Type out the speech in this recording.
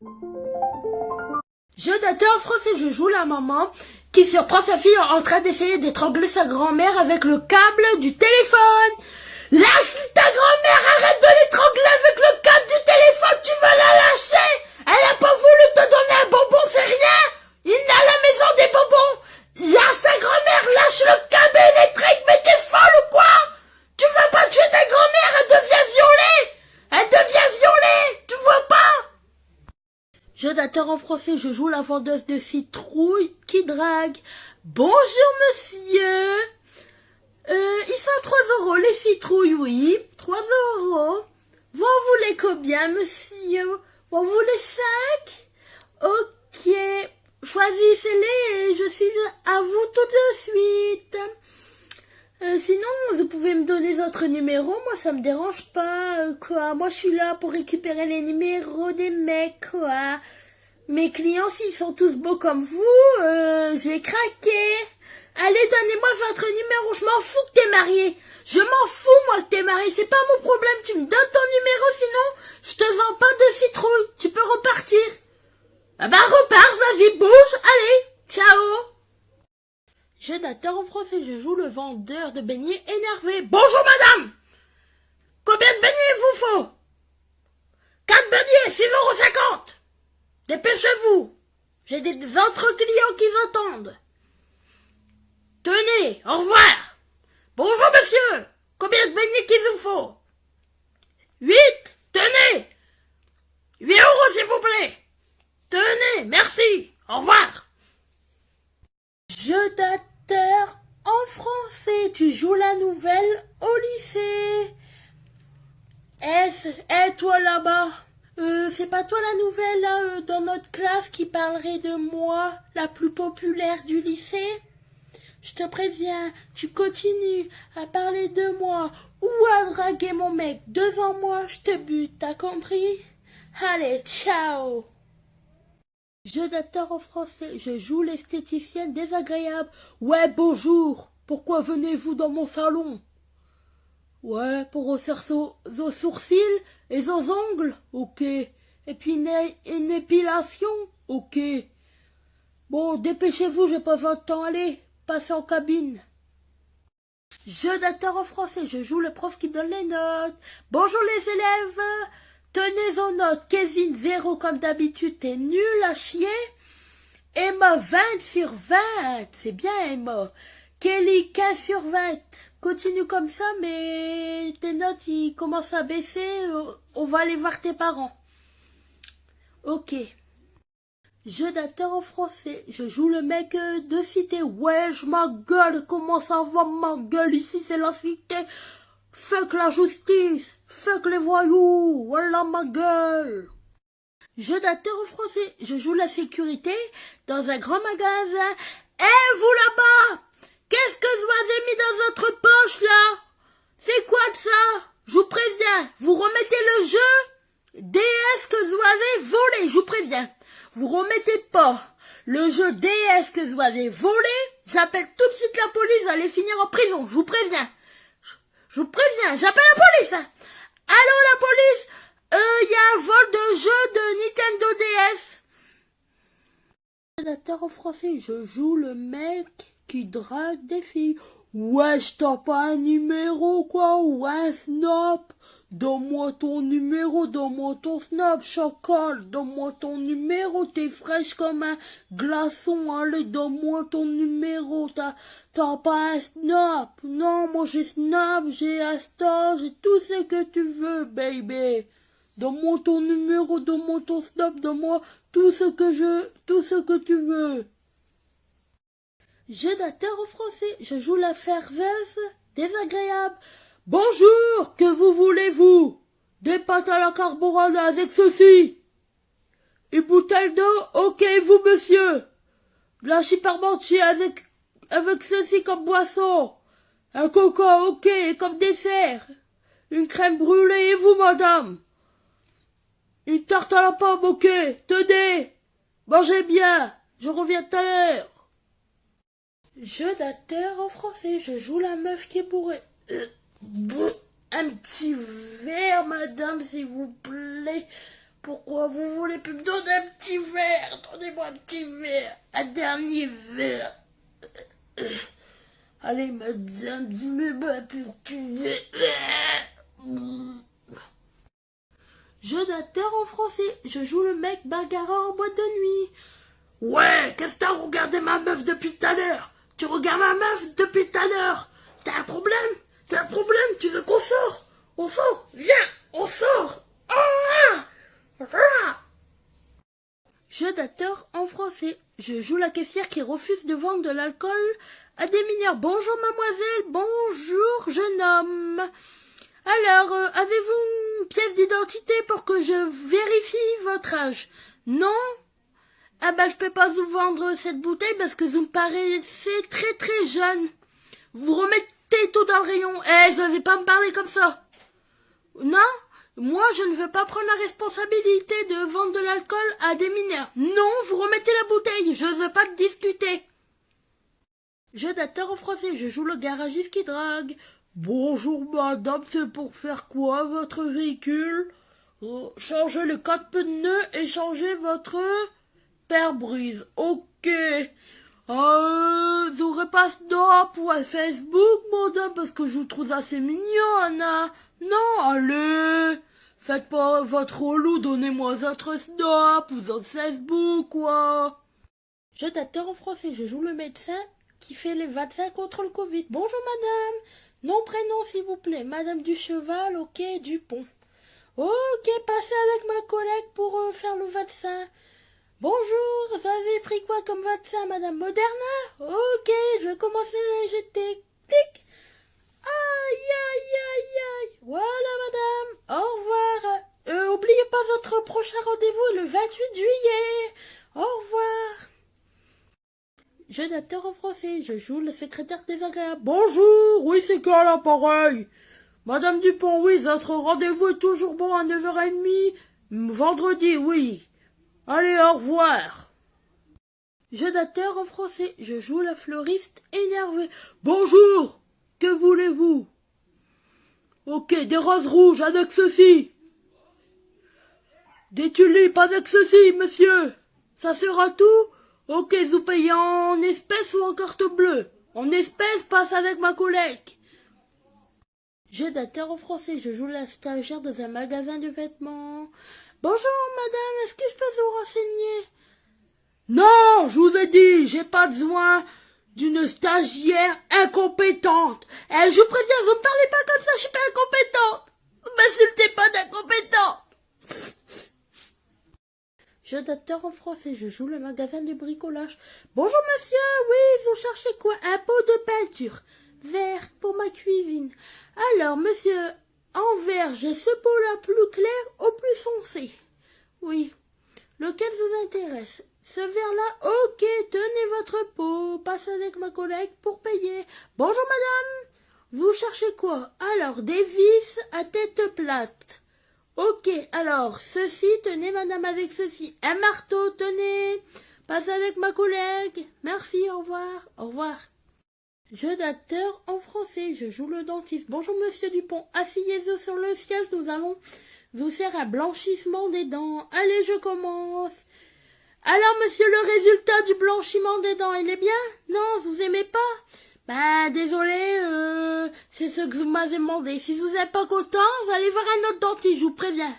Je dateur en français, je joue la maman qui surprend sa fille en train d'essayer d'étrangler sa grand-mère avec le câble du téléphone. Lâche ta grand-mère, arrête de l'étrangler avec le câble du téléphone, tu vas la lâcher Elle a pas voulu te donner un bonbon, c'est rien Il n'a à la maison des bonbons Lâche ta grand-mère, lâche le câble électrique, mais t'es folle ou quoi Tu vas pas tuer ta grand-mère, elle devient violée Elle devient violée, tu vois pas Je dateur en français, je joue la vendeuse de citrouille qui drague. Bonjour monsieur euh, il fait 3 euros les citrouilles, oui. 3 euros. Vous en voulez combien, monsieur? Vous en voulez 5 Ok. Choisissez-les et je suis à vous tout de suite. Euh, sinon, vous pouvez me donner votre numéro. Moi, ça me dérange pas, euh, quoi. Moi, je suis là pour récupérer les numéros des mecs, quoi. Mes clients, s'ils sont tous beaux comme vous, euh, je vais craquer. Allez, donnez-moi votre numéro, je m'en fous que t'es marié. Je m'en fous, moi, que t'es marié, c'est pas mon problème. Tu me donnes ton numéro, sinon, je te vends pas de citrouille. Tu peux repartir. Ah bah, repars, vas-y, bouge, allez, ciao. Je d'attends en français, je joue le vendeur de beignets énervé. Bonjour, madame. Combien de beignets vous faut? Quatre beignets, 6,50 euros. J'ai des autres clients qui attendent. Tenez, au revoir. Bonjour, monsieur. Combien de beignets qu'il vous faut? Huit. Tenez. Huit euros, s'il vous plaît. Tenez, merci. Au revoir. Je dateur en français. Tu joues la nouvelle au lycée. Est-ce, toi là-bas euh, c'est pas toi la nouvelle euh, dans notre classe qui parlerait de moi, la plus populaire du lycée? Je te préviens, tu continues à parler de moi ou à draguer mon mec devant moi, je te bute, t'as compris? Allez, ciao! Je d'acteur en français, je joue l'esthéticienne désagréable. Ouais, bonjour Pourquoi venez-vous dans mon salon? Ouais, pour refaire vos sourcils et vos ongles Ok. Et puis une, une épilation Ok. Bon, dépêchez-vous, j'ai pas votre temps, allez Passe en cabine. Jeu d'acteur en français, je joue le prof qui donne les notes. Bonjour les élèves, tenez vos notes. Kevin, zéro comme d'habitude, t'es nul à chier. Emma, 20 sur 20, c'est bien Emma. Kelly, 15 sur 20. Continue comme ça, mais tes notes, ils commencent à baisser. On va aller voir tes parents. Ok. Jeu d'acteur en français. Je joue le mec euh, de cité. Wesh, ma gueule, comment ça va, ma gueule? Ici, c'est la cité. Fuck la justice. Fuck les voyous. Voilà ma gueule. Jeu d'acteur en français. Je joue la sécurité dans un grand magasin. Eh, vous là-bas Qu'est-ce que vous avez mis dans votre poche, là? C'est quoi de ça? Je vous préviens. Vous remettez le jeu? DS que vous avez volé, je vous préviens vous remettez pas le jeu DS que vous avez volé, j'appelle tout de suite la police, vous allez finir en prison, je vous préviens. Je, vous préviens, j'appelle la police. Hein. Allô la police? Euh, il y a un vol de jeu de Nintendo DS. je joue le mec qui drague des filles. Wesh, t'as pas un numéro, quoi, ou un snap Donne-moi ton numéro, donne-moi ton snap, chocolat, donne-moi ton numéro, t'es fraîche comme un glaçon, allez, donne-moi ton numéro, t'as, pas un snap Non, moi j'ai snap, j'ai Insta, j'ai tout ce que tu veux, baby! Donne-moi ton numéro, donne-moi ton snap, donne-moi tout ce que je, tout ce que tu veux je d'acteur au français, je joue la ferveuse, désagréable. Bonjour, que vous voulez-vous? Des pâtes à la carbonade avec ceci. Une bouteille d'eau, ok, vous, monsieur. De la chiparmentier avec, avec ceci comme boisson. Un coca, ok, comme dessert. Une crème brûlée, et vous, madame? Une tarte à la pomme, ok, tenez. Mangez bien, je reviens tout à l'heure. Jeu d'acteur en français, je joue la meuf qui est bourrée. Euh, un petit verre, madame, s'il vous plaît, pourquoi vous voulez plus me donner un petit verre? Donnez-moi un petit verre, un dernier verre. Allez, madame, dis-moi pour que... Jeu d'acteur en français. Je joue le mec bagarreur en boîte de nuit. Ouais, qu'est-ce que t'as regardé ma meuf depuis tout à l'heure? Tu regardes ma meuf depuis tout à l'heure. T'as un problème? T'as un problème? Tu veux qu'on sort? On sort? Viens! On sort! Ah Jeu d'acteur en français. Je joue la caissière qui refuse de vendre de l'alcool à des mineurs. Bonjour mademoiselle, bonjour jeune homme. Alors, euh, avez-vous une pièce d'identité pour que je vérifie votre âge? Non? Ah bah je peux pas vous vendre cette bouteille parce que vous me paraissez très très jeune. Vous remettez tout dans le rayon. Eh, vous n'allez pas me parler comme ça. Non? Moi, je ne veux pas prendre la responsabilité de vendre de l'alcool à des mineurs. Non, vous remettez la bouteille. Je veux pas discuter. Je d'acteur en français. Je joue le garagiste qui drague. Bonjour madame, c'est pour faire quoi votre véhicule? Oh, Changer les quatre pneus et changer votre pare-brise. Ok. Euh, vous repasse d'or pour Facebook, madame, parce que je vous trouve assez mignonne. Hein. Non, allez. Faites pas votre relou, donnez-moi votre snap ou votre Facebook, quoi. Je d'acteur en français, je joue le médecin qui fait les vaccins contre le Covid. Bonjour madame. Nom, prénom, s'il vous plaît. Madame du Cheval, ok, Dupont. Ok, passez avec ma collègue pour euh, faire le vaccin. Bonjour, vous avez pris quoi comme vaccin, Madame Moderna? Ok, je vais commencer à l'injecter. Tic Aïe, aïe, aïe, aïe Voilà, Madame, au revoir. Euh, oubliez pas votre prochain rendez-vous le 28 juillet. Au revoir. Je d'acteur en français, je joue le secrétaire désagréable. Bonjour, oui c'est quoi l'appareil? Madame Dupont, oui, votre rendez-vous est toujours bon à 9h30. Vendredi, oui. Allez, au revoir. Je d'acteur en français, je joue la fleuriste énervée. Bonjour, que voulez-vous? Ok, des roses rouges avec ceci. Des tulipes avec ceci, monsieur. Ça sera tout? Ok, vous payez en espèces ou en carte bleue? En espèces, passe avec ma collègue. J'ai d'acteur en français, je joue la stagiaire dans un magasin de vêtements. Bonjour madame, est-ce que je peux vous renseigner? Non, je vous ai dit, j'ai pas besoin d'une stagiaire incompétente. Eh, je vous préviens, vous ne parlez pas comme ça, je suis pas incompétente. M'insultez pas d'incompétente. Je d'acteur en français, je joue le magasin de bricolage. Bonjour monsieur, oui, vous cherchez quoi? Un pot de peinture verte pour ma cuisine. Alors monsieur, en vert, j'ai ce pot-là plus clair au plus foncé. Oui. Lequel vous intéresse? Ce verre-là? Ok, tenez votre pot. Passe avec ma collègue pour payer. Bonjour madame. Vous cherchez quoi? Alors, des vis à tête plate. Ok, alors, ceci, tenez madame avec ceci. Un marteau, tenez. Passe avec ma collègue. Merci, au revoir. Au revoir. Jeu d'acteur en français. Je joue le dentiste. Bonjour monsieur Dupont. Asseyez-vous sur le siège. Nous allons vous faire un blanchissement des dents. Allez, je commence. Alors monsieur, le résultat du blanchiment des dents, il est bien? Non, vous aimez pas? Bah, désolé, euh, c'est ce que vous m'avez demandé. Si vous n'êtes pas content, vous allez voir un autre dentiste, je vous préviens.